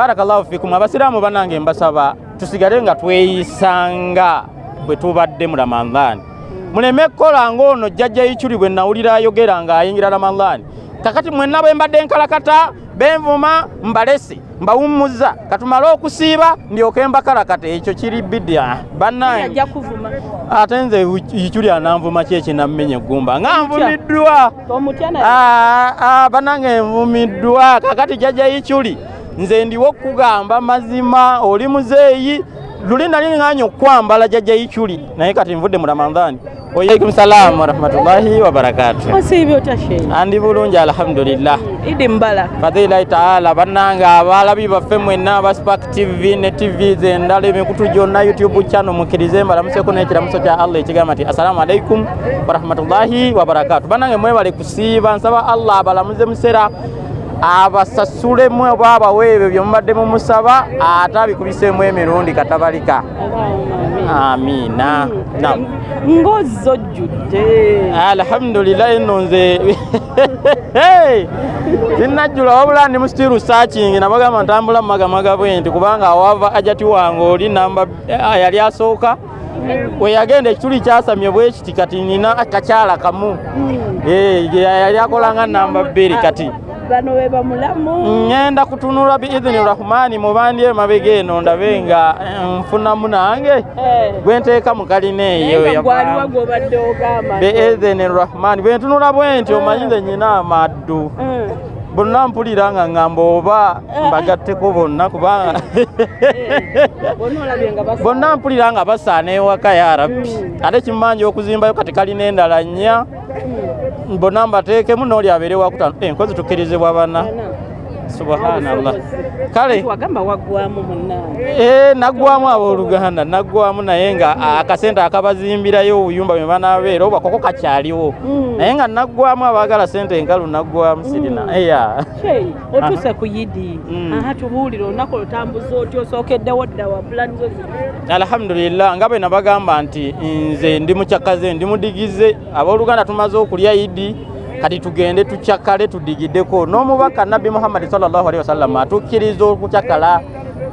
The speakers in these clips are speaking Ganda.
barakallahu fikum abasiraamu banange mbasaba tusigale nga tweyisanga bwe tubadde mu ramadhaani muleme kukola ngaono jjajja ikyuli bwe nawulira ayogera ng'ayingira ramadhaani kakati mwenna bwe mbadde nkalakata benvuma mbalese mbawummuza katumale okusiiba ndyoke mbakalakata ekyo kiri bidia bannange ate nze ikyuli ananvuma ki ekinammenye eggumba? Nga nvumiddwa. Banange nvumiddwa. Kakati jjajja ikyuli nze ndiwo okugamba mazima oli muzeeyi luli nali ŋŋanya okukwambala jjajja ikyuli naye kati nvudde mu ramadhaani waalaikum salaamu warahmatullahi wabarakatu andi bulungi alhamdulillah. Idi mbalaka fadhilahi taala bannange abalabi baffe mwenna aba spark tv ne tv zendala emikutu gyonna youtube channel mukkirize mbalamuseko n'ekiramuso kya allah ekigamba nti assalamu alaikum warahmatullahi wabarakatu bannange mwebale kusiiba nsaba allah abalamuze musera abasasulemu oba abaweebwe bye mubadde mumusaba ate abikubiseemu emirundi katabalika. Amiina ngozi ojjudde alhamdulillahi nno nze sinnajjula wabula ndi mustiru searching nabagamba ntambula mumagamaga bwe nti kubanga awava ajati wange oli namba eh, yali asooka. Weyagenda ekituli kyasamye bwe kiti kati nina kakyala kamu. Eh, yali akolanga namba bbiri kati bano we bamulamu. Ŋŋenda kutunula biidhini rahmani mubandi emabega eno ndabe nga eh, nfunamu nange Eh, gwe nteeka mu kalina eyo biidhini rahmani. Bwe ntunula bwe nti omanyi nze nyina amaddu. Bonna mpulira nga ŋŋamba oba mbagatteko bonna kubanga bonna mpulira nga basaana. Ewaka ya rabbi. Mm. ate kimanja okuzimbayo kati kalina endala nnya. Bonna mbateekemu n'oli abeere wakutano enkozi tukkirizibwa bana Bana. Subhanallah. Kale wagamba waggwamu munnange. Eh, naggwamu abooluganda naggwamu naye nga akasente akabazimbirayo obuyumba bwe banaabeera oba koko kakyaliwo. Mm. naye nga naggwamu abaagala sente enkalu naggwamu sirina. Eya. Sheyi, otuuse ku yidi. Mm. aha tubuulire olunaku olutambuza oti osookeddewo dda wa pulani zo zino alhamdulillah nga bwe nabagamba nti nze ndi mukyakaze ndi mudigize. Abooluganda tumaze okulya idi kati tugende tukyakale tudigiddeko. N'omubaka nabbi muhammadi sallallahu alaihi wasallam atukkiriza okukyakala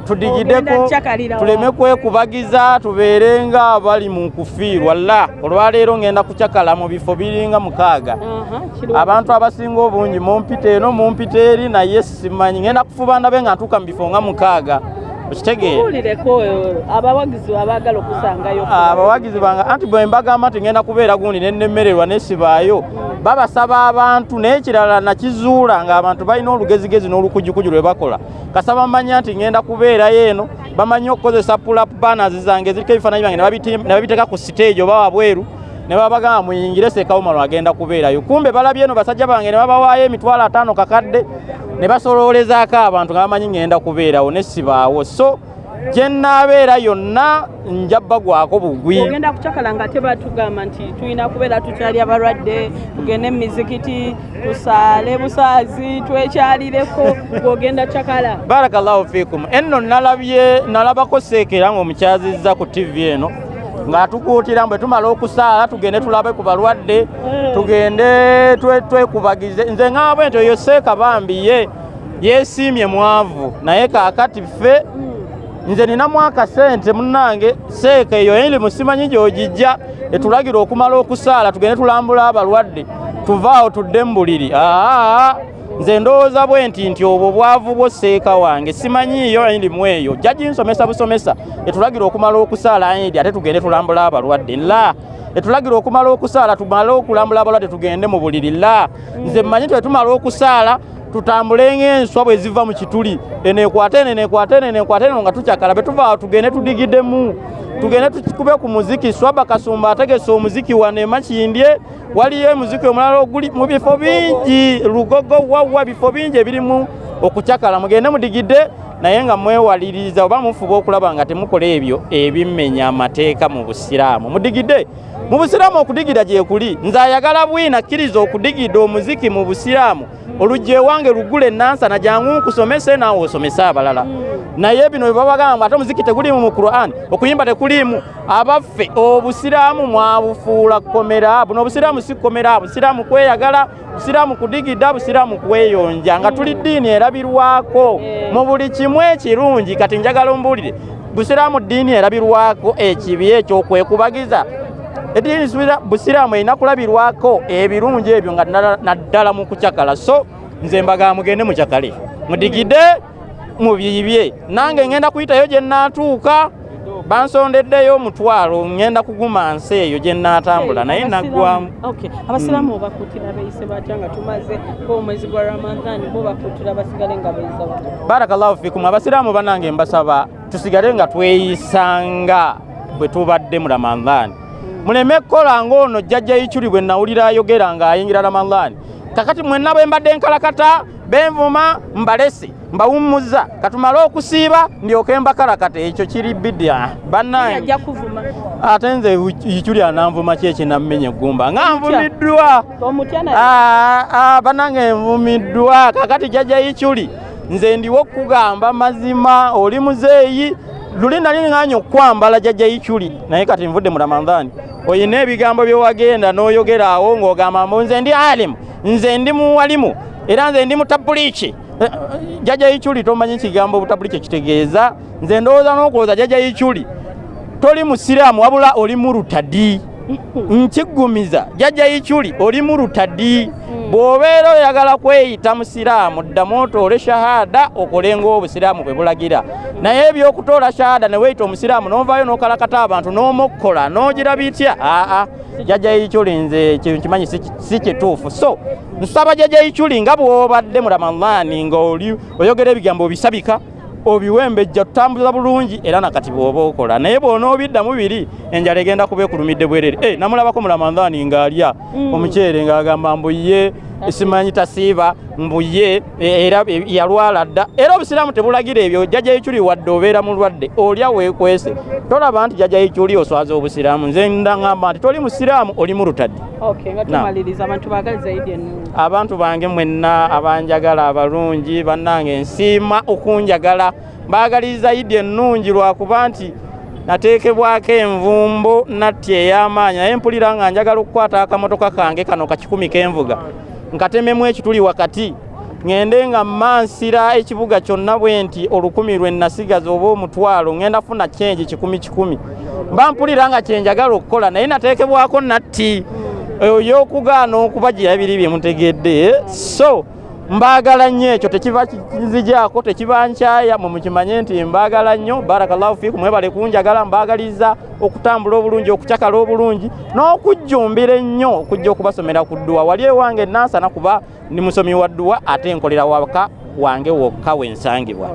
tudigiddeko. Tuleme kwekubagiza tubeere nga abali mu kufiirwa la olwaleero ngenda kukyakala mu bifo biringa mukaaga. Abantu abasinga obungi mumpita eno mumpita eri naye simanyi. Ngenda kufuba ndabe nga ntuuka mu bifo nga mukaaga okitegeera tubuulireko eh, abawagizi abaagala okusangayo. Abawagizi bange anti bwe mbagamba nti ngenda kubeera gundi nennemererwa nesibaayo babasaba abantu naye kirala nakizuula ng'abantu balina olugezigezi n'olukujjukuju lwe bakola. Kasaba manya nti ngenda kubeerayo eno bamanyi okukozesa pulap banners zange ziriko ebifaananyi byange ne babiteeka ku siteegi oba wabweru ne babagamba muyingire sekawumalo agenda kubeerayo. Kumbe balabye eno basajja bange ne babawaayo emitwalo ataano kakadde ne basoloolezaako abantu nga bamanyi ngenda kubeerawo nesibaawo so gye nnaabeera yonna nja bagwako bugwi. Ogenda kucakala nga tebatugamba nti tulina kubeera tukyali abalwadde tugende mu mizikiti tusaale busaazi twekyalireko bwogenda cakala. Barakallahu fikum enno nalabye nalabako seekera ng'omukyazizza ku tv eno ng'atukuutira bwe tumala okusaala tugende tulabe ku balwadde tugende twe- twekubagize nze ŋaabwe nti oyo seeka bambi ye yeesiimye mwavu naye kaakati ffe nze ninamu akasente munnange seeka eyo erimu simanyi gy'ogijja etulagira okumala okusaala tugende tulambula abalwadde tuvaawo tudde mu buliri. Aa nze ndowooza bwe nti nti obwo bwavu bwo seeka wange simanyiiyo erimu eyo. Jja ginsomesa busomesa etulagira okumala okusaala ayindi ate tugende tulambula abalwadde. La etulagira okumala okusaala tumale okulambula abalwadde tugende mu buliri. La nze mmanyi nti wetumala okusaala tutambule ng'enswa bwe ziva mu kituli. Eneekwate eno eneekwate eno eneekwate eno nga tukyakala be tuvaawo tugende tudigiddemu tugende tukube ku muziki. Swaba kasumba ategese omuziki wano emakindye waliyo emuziki omulala oguli mu bifo bingi. Lugogo wawa bifo bingi ebirimu okukyakala. Mugende mudigidde naye nga mwewaliriza oba mufuba okulaba nga temukola ebyo ebimmenya amateeka mu busiraamu. Mudigidde mu busiraamu okudigida gye kuli. Nze ayagala bwina kkiriza okudigidde omuziki mu busiraamu oluggi ewange lugule nansana jangu nkusomese naawe osomese abalala. Naye bino bebabagamba ate omuziki tegulimu mu quran okuyimba tekulimu abaffe obusiraamu mwabufuula komera buno obusiraamu si komera busiraamu kweyagala busiraamu kudigida busiraamu kweyonja nga tuli ddiini erabirwako. Mu buli kimu ekirungi kati njagala ombuulire busiraamu ddiini erabirwako ekibi ekyokwekubagiza eddiini busiraamu erina kulabirwako ebirungi ebyo nga naddala mu kucakala. So nze mbagaa mugende mucakale mudigide mubiibye nange ngenda kuyitayo gye naatuuka bansondeddeyo omutwalo ngenda kuguma nsi eyo gye naatambula naye naggwamu abasiraamu obakuutira beeyise batya nga tumaze omwezi gwa ramadhan bo bakuutira basigale nga beeyisa batya? Barakallahu fikum. Abasiraamu banange mbasaba tusigale nga tweyisanga bwe tubadde mu ramadhan muleme kukola ngaono jjajja icyuli bwe nawulira ayogera ng'ayingira ramadhan. Kakati mwenna bwe mbadde nkalakata benvuma mbalese mbawummuza. Katumale okusiiba ndyoke mbakalakata ekyo kiri bidya. Bannange. Ate nze icyuli ananvuma ki ekinammenye eggumba? Nga nvumiddwa. Bannange nvumiddwa. Kakati jjajja icyuli nze ndiwo okugamba mazima oli muzeeyi luli nali ŋŋanya okwambala jjajja icyuli naye kati nvudde mu ramadhani. Oyina ebigambo bye wagenda n'oyogera awo ng'ogamba mbu nze ndi alimu nze ndi muwalimu era nze ndi mutabuliiki Eh, jjajja icyuli tomanyi kigambo butabuliiki kitegeeza? Nze ndowooza n'okuloza jjajja icyuli toli musiraamu wabula oli murutadi nkiggumiza jjajja icyuli oli murutadi bw'obeera oyagala kweyita musiraamu ddamu otoole shahada okole ng'obusiraamu bwe bulagira. Naye ebyokutoola shahada ne weeyita omusiraamu n'ovaayo n'okalakata abantu n'omukkola n'ogira bitya? Aa jjajja icyuli nze kyo nkimanyi si- kituufu. So nsaba jjajja icyuli nga bw'obadde mu ramadhaani ng'oli oyogera ebigambo bisabika obiwembejja tutambuza bulungi era nakati bw'oba okola. Naye bw'onoobiddamu biri enjala egenda kuba ekulumidde bwerere. E namulabako mu ramadhaani ng'alya omuceere ng'agamba mbuye simanyi tasiiba mbuye e- era e- yalwala dda. Era obusiraamu tebulagira ebyo jjajja icyuli wadde obeera mulwadde olya weekwese. Tolaba nti jjajja icyuli oswaza obusiraamu. Nze ndaŋŋamba nti toli musiraamu oli Na. tumaliriza abantu bange mwenna abanjagala abalungi bannange nsiima okunjagala. Mbaagaliza idi ennungi lwakuba nti nateekebwako envumbo natti ey'amaanyi naye mpulira nga njagala okukwata akamotoka kange kano kakikumi k'envuga nkatememu ekituli wakati. Ŋŋende nga mmansira ekibuga kyonna bwe nti olukumi lwe nasigaza oba omutwalo ŋŋenda funa kyenji kikumi kikumi. Mba mpulira nga kyenjagala okukola naye nateekebwako natti. Eyokugaana okubagira ebiri bye mutegedde. So mbaagala nnyo ekyo tekiva kinzijaako tekiba nkyaya mwe mukimanye nti mbaagala nnyo barakallahu fiikum mwebale kunjagala mbaagaliza okutambula obulungi okucakala obulungi n'okujjumbira ennyo okujja okubasomera ku dduwa. Wali ewange nansana kuba ndi musomi wa dduwa ate nkolera waka wange wokka wensangibwa